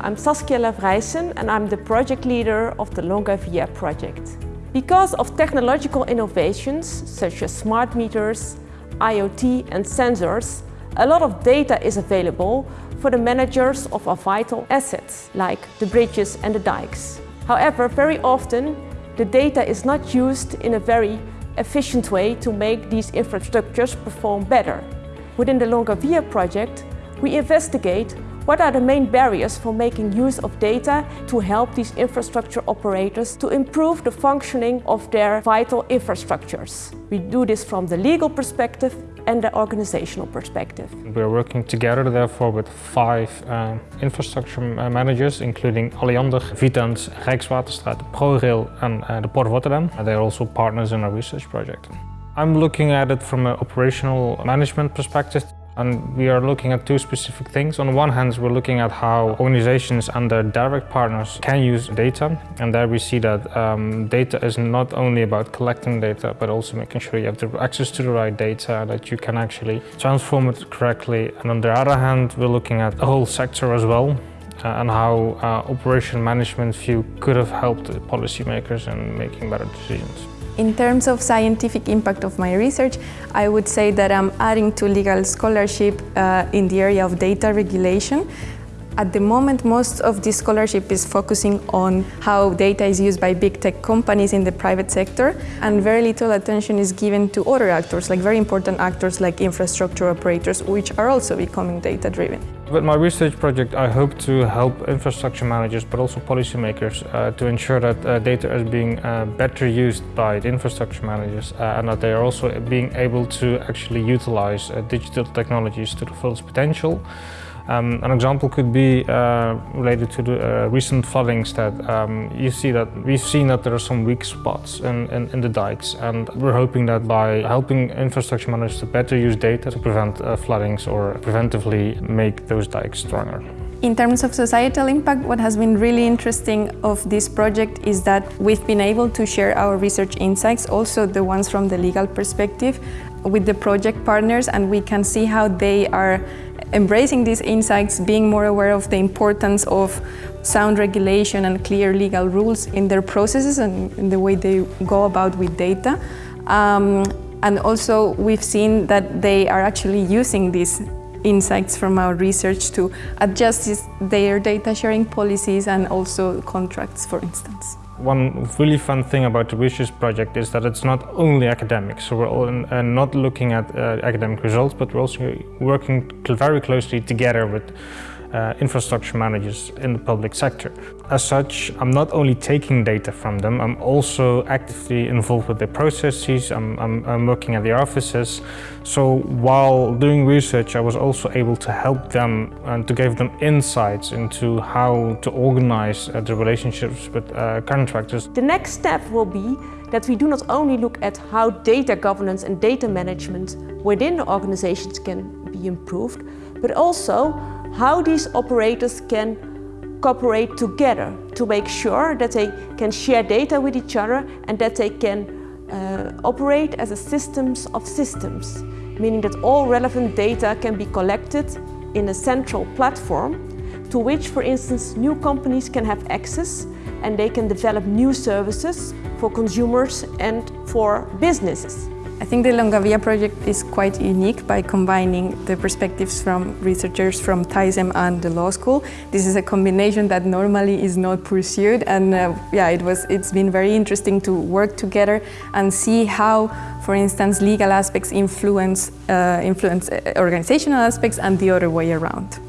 I'm Saskia Lavrijssen and I'm the project leader of the Longavia project. Because of technological innovations such as smart meters, IoT and sensors, a lot of data is available for the managers of our vital assets, like the bridges and the dikes. However, very often the data is not used in a very efficient way to make these infrastructures perform better. Within the Longavia project, we investigate what are the main barriers for making use of data to help these infrastructure operators to improve the functioning of their vital infrastructures? We do this from the legal perspective and the organizational perspective. We're working together therefore with five uh, infrastructure managers including Alliander, Vitens, Rijkswaterstaat, ProRail and uh, the Port of Rotterdam. They're also partners in our research project. I'm looking at it from an operational management perspective. And we are looking at two specific things. On one hand, we're looking at how organizations and their direct partners can use data. And there we see that um, data is not only about collecting data, but also making sure you have the access to the right data, that you can actually transform it correctly. And on the other hand, we're looking at the whole sector as well. Uh, and how uh, operation management view could have helped policymakers in making better decisions. In terms of scientific impact of my research, I would say that I'm adding to legal scholarship uh, in the area of data regulation. At the moment, most of this scholarship is focusing on how data is used by big tech companies in the private sector, and very little attention is given to other actors, like very important actors like infrastructure operators, which are also becoming data-driven. With my research project, I hope to help infrastructure managers, but also policymakers, uh, to ensure that uh, data is being uh, better used by the infrastructure managers uh, and that they are also being able to actually utilize uh, digital technologies to the fullest potential. Um, an example could be uh, related to the uh, recent floodings that um, you see that we've seen that there are some weak spots in, in, in, the dikes and we're hoping that by helping infrastructure managers to better use data to prevent uh, floodings or preventively make those dikes stronger. In terms of societal impact, what has been really interesting of this project is that we've been able to share our research insights, also the ones from the legal perspective, with the project partners and we can see how they are embracing these insights, being more aware of the importance of sound regulation and clear legal rules in their processes and in the way they go about with data. Um, and also we've seen that they are actually using these insights from our research to adjust their data sharing policies and also contracts, for instance. One really fun thing about the research project is that it's not only academic, so we're all in, uh, not looking at uh, academic results, but we're also working very closely together with uh, infrastructure managers in the public sector. As such, I'm not only taking data from them, I'm also actively involved with their processes, I'm, I'm, I'm working at the offices. So while doing research, I was also able to help them and to give them insights into how to organize uh, the relationships with uh, contractors. The next step will be that we do not only look at how data governance and data management within organizations can be improved, but also how these operators can cooperate together to make sure that they can share data with each other and that they can uh, operate as a systems of systems, meaning that all relevant data can be collected in a central platform to which, for instance, new companies can have access and they can develop new services for consumers and for businesses. I think the Longavia project is quite unique by combining the perspectives from researchers from TISEM and the law school. This is a combination that normally is not pursued and uh, yeah, it was, it's been very interesting to work together and see how, for instance, legal aspects influence, uh, influence uh, organizational aspects and the other way around.